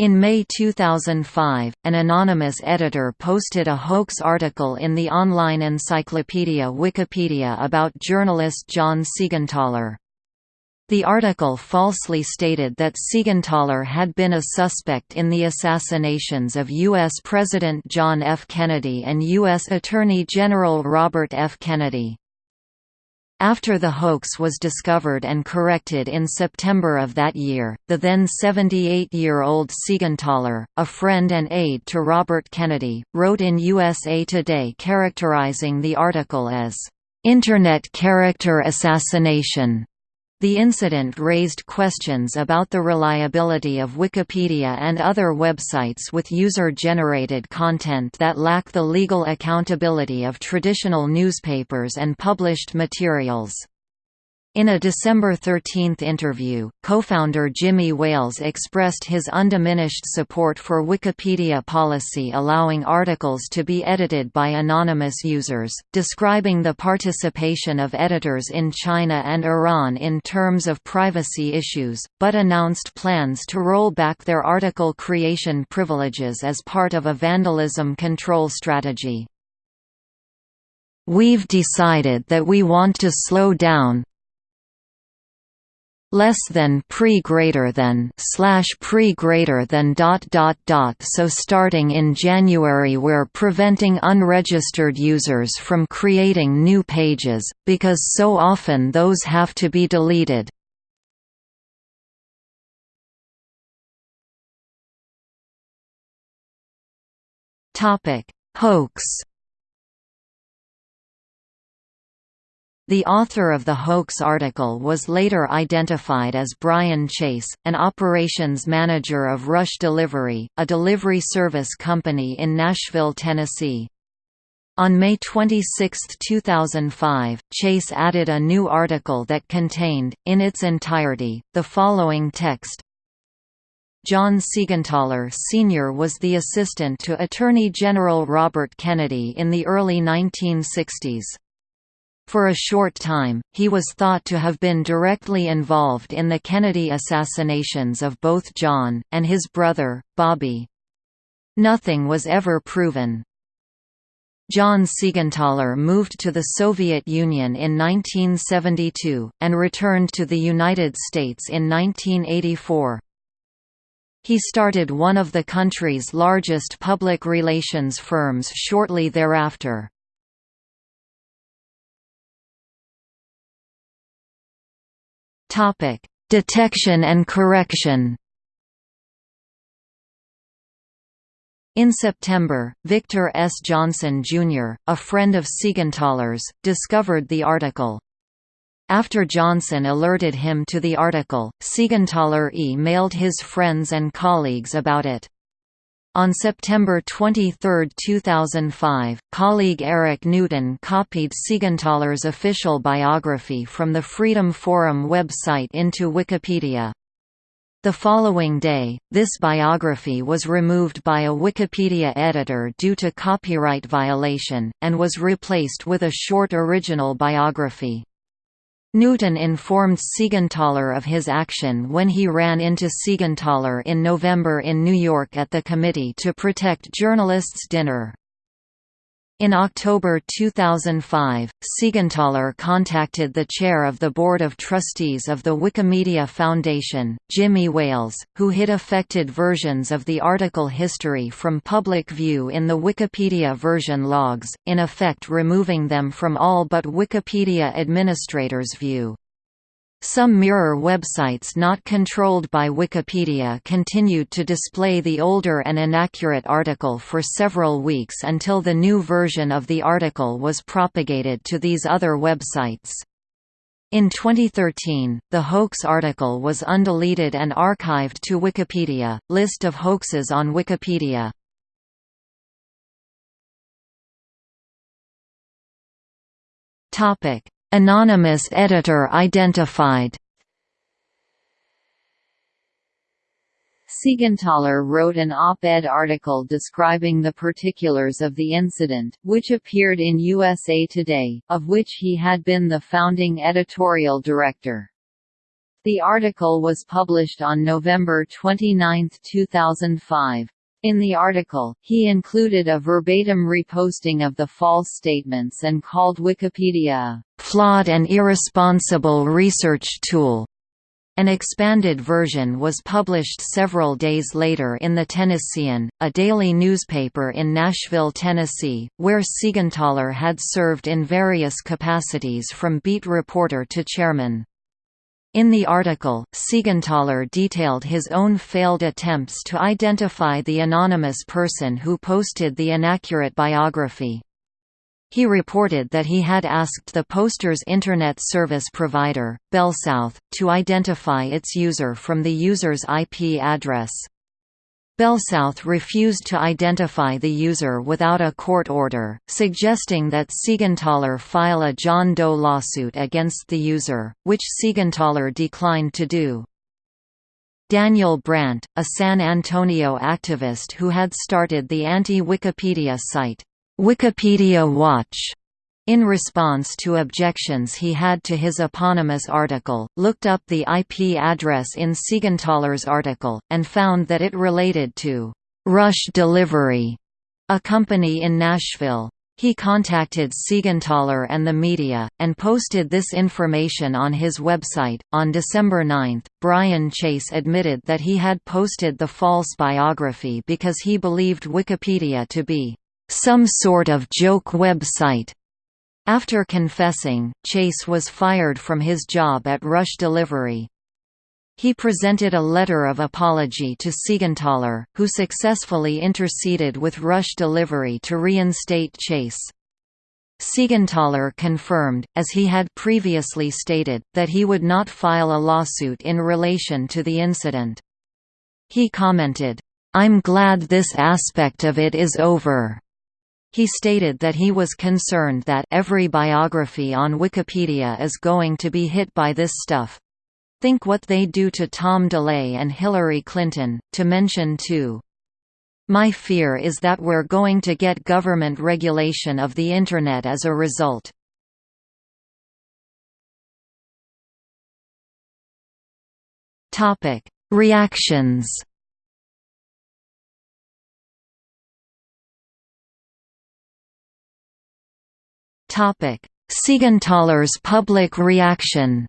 In May 2005, an anonymous editor posted a hoax article in the online encyclopedia Wikipedia about journalist John Siegenthaler. The article falsely stated that Siegenthaler had been a suspect in the assassinations of U.S. President John F. Kennedy and U.S. Attorney General Robert F. Kennedy. After the hoax was discovered and corrected in September of that year, the then 78-year-old Siegenthaler, a friend and aide to Robert Kennedy, wrote in USA Today characterizing the article as, "...internet character assassination." The incident raised questions about the reliability of Wikipedia and other websites with user-generated content that lack the legal accountability of traditional newspapers and published materials. In a December 13 interview, co-founder Jimmy Wales expressed his undiminished support for Wikipedia policy allowing articles to be edited by anonymous users, describing the participation of editors in China and Iran in terms of privacy issues, but announced plans to roll back their article creation privileges as part of a vandalism control strategy. We've decided that we want to slow down, less than pre greater than slash pre greater than dot dot dot so starting in January we're preventing unregistered users from creating new pages because so often those have to be deleted. Topic hoax The author of the hoax article was later identified as Brian Chase, an operations manager of Rush Delivery, a delivery service company in Nashville, Tennessee. On May 26, 2005, Chase added a new article that contained, in its entirety, the following text. John Siegenthaler Sr. was the assistant to Attorney General Robert Kennedy in the early 1960s. For a short time, he was thought to have been directly involved in the Kennedy assassinations of both John, and his brother, Bobby. Nothing was ever proven. John Siegenthaler moved to the Soviet Union in 1972, and returned to the United States in 1984. He started one of the country's largest public relations firms shortly thereafter. Topic: Detection and correction. In September, Victor S. Johnson, Jr., a friend of Siegenthaler's, discovered the article. After Johnson alerted him to the article, Siegenthaler e-mailed his friends and colleagues about it. On September 23, 2005, colleague Eric Newton copied Siegenthaler's official biography from the Freedom Forum website into Wikipedia. The following day, this biography was removed by a Wikipedia editor due to copyright violation, and was replaced with a short original biography. Newton informed Siegenthaler of his action when he ran into Siegenthaler in November in New York at the Committee to Protect Journalists dinner. In October 2005, Siegenthaler contacted the chair of the Board of Trustees of the Wikimedia Foundation, Jimmy Wales, who hid affected versions of the article history from public view in the Wikipedia version logs, in effect removing them from all but Wikipedia administrators' view. Some mirror websites not controlled by Wikipedia continued to display the older and inaccurate article for several weeks until the new version of the article was propagated to these other websites. In 2013, the hoax article was undeleted and archived to Wikipedia. List of hoaxes on Wikipedia. Topic: Anonymous editor identified Siegenthaler wrote an op-ed article describing the particulars of the incident, which appeared in USA Today, of which he had been the founding editorial director. The article was published on November 29, 2005. In the article, he included a verbatim reposting of the false statements and called Wikipedia a flawed and irresponsible research tool. An expanded version was published several days later in the Tennessean, a daily newspaper in Nashville, Tennessee, where Siegenthaler had served in various capacities from beat reporter to chairman. In the article, Siegenthaler detailed his own failed attempts to identify the anonymous person who posted the inaccurate biography. He reported that he had asked the poster's Internet service provider, BellSouth, to identify its user from the user's IP address. BellSouth refused to identify the user without a court order, suggesting that Siegenthaler file a John Doe lawsuit against the user, which Siegenthaler declined to do. Daniel Brandt, a San Antonio activist who had started the anti-Wikipedia site, Wikipedia Watch in response to objections he had to his eponymous article, looked up the IP address in Siegenthaler's article, and found that it related to Rush Delivery, a company in Nashville. He contacted Siegenthaler and the media, and posted this information on his website. On December 9, Brian Chase admitted that he had posted the false biography because he believed Wikipedia to be some sort of joke website. After confessing, Chase was fired from his job at Rush Delivery. He presented a letter of apology to Siegenthaler, who successfully interceded with Rush Delivery to reinstate Chase. Siegenthaler confirmed, as he had previously stated, that he would not file a lawsuit in relation to the incident. He commented, "'I'm glad this aspect of it is over. He stated that he was concerned that every biography on Wikipedia is going to be hit by this stuff. Think what they do to Tom DeLay and Hillary Clinton, to mention two. My fear is that we're going to get government regulation of the Internet as a result. Reactions Siegenthaler's public reaction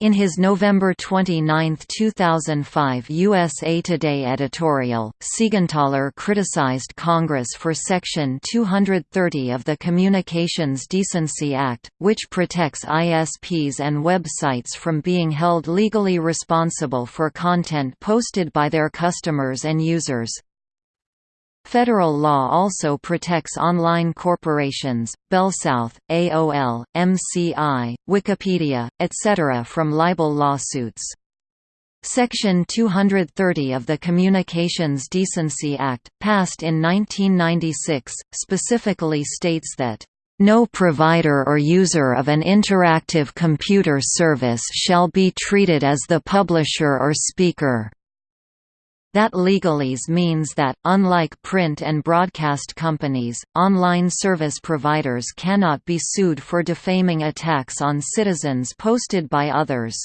In his November 29, 2005 USA Today editorial, Siegenthaler criticized Congress for Section 230 of the Communications Decency Act, which protects ISPs and websites from being held legally responsible for content posted by their customers and users. Federal law also protects online corporations, BellSouth, AOL, MCI, Wikipedia, etc. from libel lawsuits. Section 230 of the Communications Decency Act, passed in 1996, specifically states that no provider or user of an interactive computer service shall be treated as the publisher or speaker. That legalese means that, unlike print and broadcast companies, online service providers cannot be sued for defaming attacks on citizens posted by others.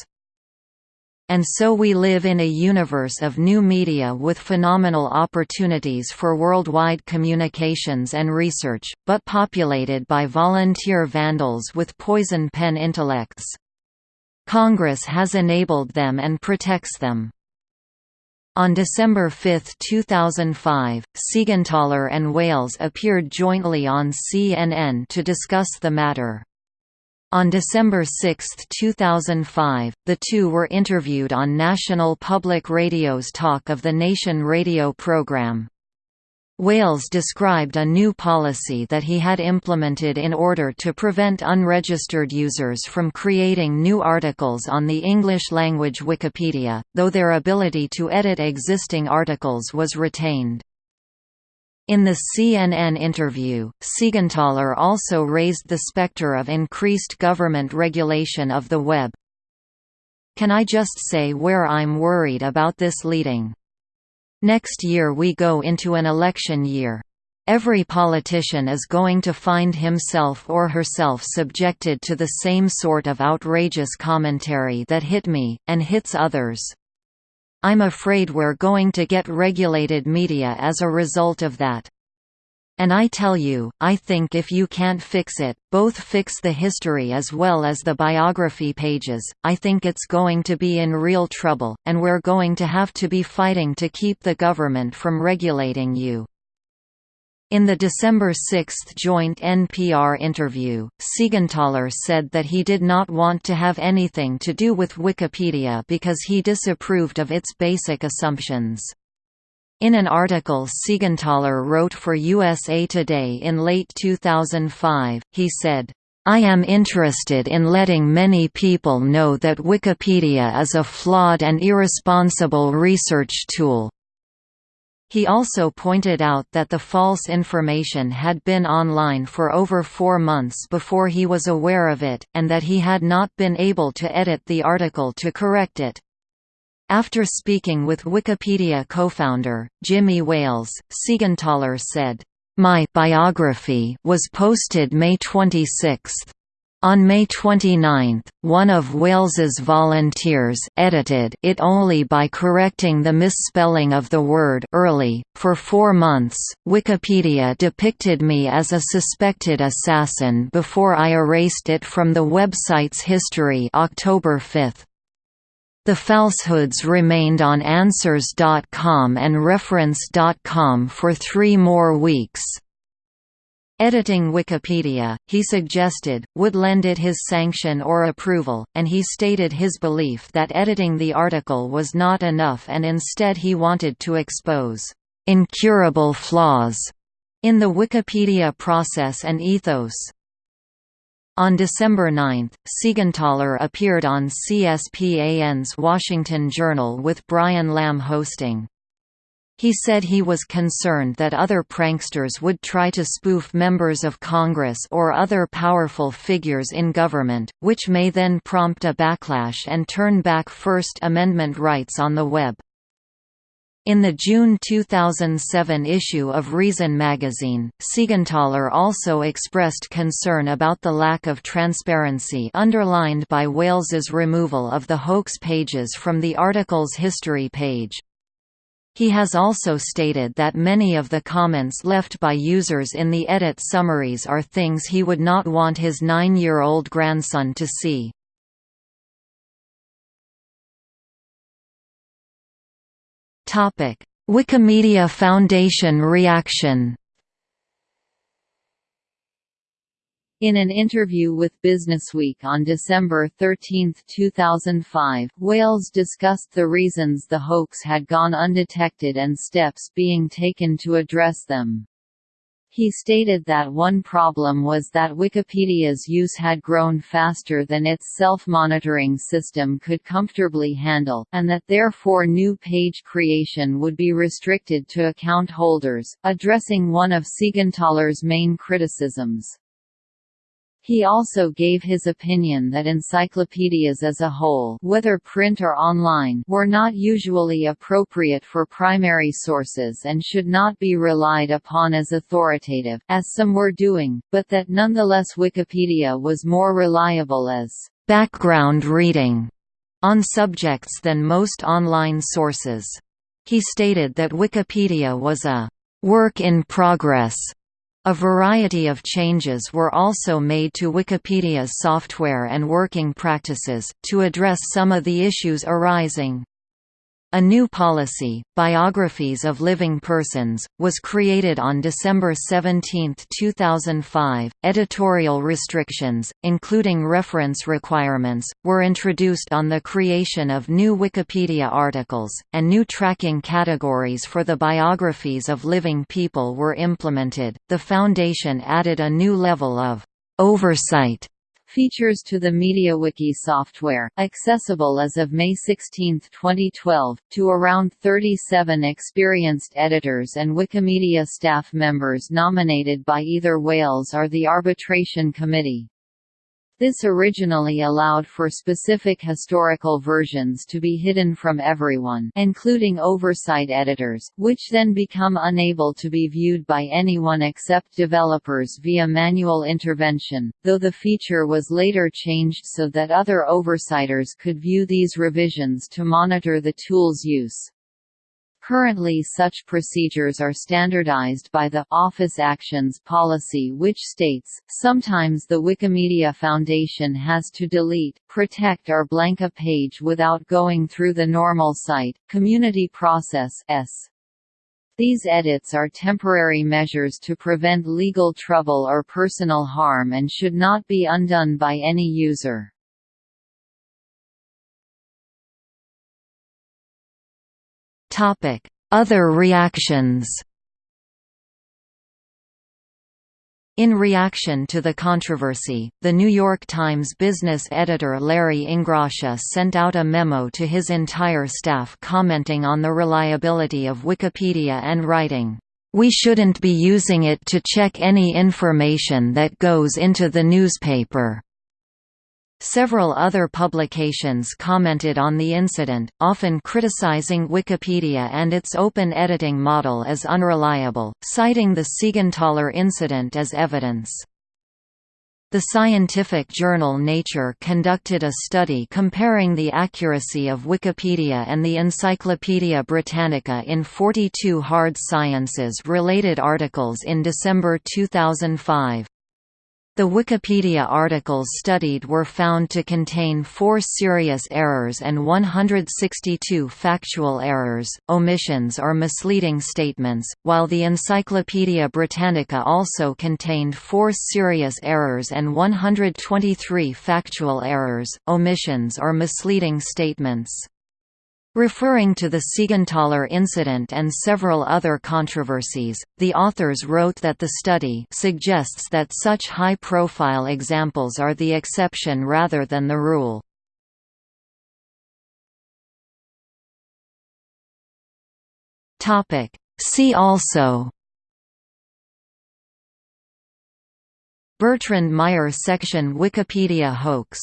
And so we live in a universe of new media with phenomenal opportunities for worldwide communications and research, but populated by volunteer vandals with poison pen intellects. Congress has enabled them and protects them. On December 5, 2005, Siegenthaler and Wales appeared jointly on CNN to discuss the matter. On December 6, 2005, the two were interviewed on National Public Radio's Talk of the Nation radio program. Wales described a new policy that he had implemented in order to prevent unregistered users from creating new articles on the English-language Wikipedia, though their ability to edit existing articles was retained. In the CNN interview, Siegenthaler also raised the specter of increased government regulation of the web. Can I just say where I'm worried about this leading? Next year we go into an election year. Every politician is going to find himself or herself subjected to the same sort of outrageous commentary that hit me, and hits others. I'm afraid we're going to get regulated media as a result of that. And I tell you, I think if you can't fix it, both fix the history as well as the biography pages, I think it's going to be in real trouble, and we're going to have to be fighting to keep the government from regulating you. In the December 6 joint NPR interview, Siegenthaler said that he did not want to have anything to do with Wikipedia because he disapproved of its basic assumptions. In an article Siegenthaler wrote for USA Today in late 2005, he said, I am interested in letting many people know that Wikipedia is a flawed and irresponsible research tool, he also pointed out that the false information had been online for over four months before he was aware of it, and that he had not been able to edit the article to correct it. After speaking with Wikipedia co-founder, Jimmy Wales, Siegenthaler said, "...my biography was posted May 26. On May 29, one of Wales's volunteers edited it only by correcting the misspelling of the word early. For four months, Wikipedia depicted me as a suspected assassin before I erased it from the website's history October 5. The falsehoods remained on Answers.com and Reference.com for three more weeks. Editing Wikipedia, he suggested, would lend it his sanction or approval, and he stated his belief that editing the article was not enough and instead he wanted to expose incurable flaws in the Wikipedia process and ethos. On December 9, Siegenthaler appeared on CSPAN's Washington Journal with Brian Lamb hosting. He said he was concerned that other pranksters would try to spoof members of Congress or other powerful figures in government, which may then prompt a backlash and turn back First Amendment rights on the web. In the June 2007 issue of Reason magazine, Siegenthaler also expressed concern about the lack of transparency underlined by Wales's removal of the hoax pages from the article's history page. He has also stated that many of the comments left by users in the edit summaries are things he would not want his nine-year-old grandson to see. Wikimedia Foundation reaction In an interview with Businessweek on December 13, 2005, Wales discussed the reasons the hoax had gone undetected and steps being taken to address them. He stated that one problem was that Wikipedia's use had grown faster than its self-monitoring system could comfortably handle, and that therefore new page creation would be restricted to account holders, addressing one of Siegenthaler's main criticisms. He also gave his opinion that encyclopedias as a whole whether print or online were not usually appropriate for primary sources and should not be relied upon as authoritative, as some were doing, but that nonetheless Wikipedia was more reliable as background reading on subjects than most online sources. He stated that Wikipedia was a work in progress a variety of changes were also made to Wikipedia's software and working practices, to address some of the issues arising. A new policy, Biographies of Living Persons, was created on December 17, 2005. Editorial restrictions, including reference requirements, were introduced on the creation of new Wikipedia articles, and new tracking categories for the biographies of living people were implemented. The Foundation added a new level of oversight features to the MediaWiki software, accessible as of May 16, 2012, to around 37 experienced editors and Wikimedia staff members nominated by either Wales or the Arbitration Committee. This originally allowed for specific historical versions to be hidden from everyone including oversight editors, which then become unable to be viewed by anyone except developers via manual intervention, though the feature was later changed so that other oversighters could view these revisions to monitor the tool's use. Currently such procedures are standardized by the Office Actions policy which states, sometimes the Wikimedia Foundation has to delete, protect or blank a page without going through the normal site, community process S. These edits are temporary measures to prevent legal trouble or personal harm and should not be undone by any user. Other reactions In reaction to the controversy, The New York Times business editor Larry Ingrassia sent out a memo to his entire staff commenting on the reliability of Wikipedia and writing, "...we shouldn't be using it to check any information that goes into the newspaper." Several other publications commented on the incident, often criticizing Wikipedia and its open editing model as unreliable, citing the Siegenthaler incident as evidence. The scientific journal Nature conducted a study comparing the accuracy of Wikipedia and the Encyclopaedia Britannica in 42 hard sciences-related articles in December 2005. The Wikipedia articles studied were found to contain four serious errors and 162 factual errors, omissions or misleading statements, while the Encyclopaedia Britannica also contained four serious errors and 123 factual errors, omissions or misleading statements. Referring to the Siegenthaler incident and several other controversies, the authors wrote that the study suggests that such high-profile examples are the exception rather than the rule. See also Bertrand Meyer section Wikipedia hoax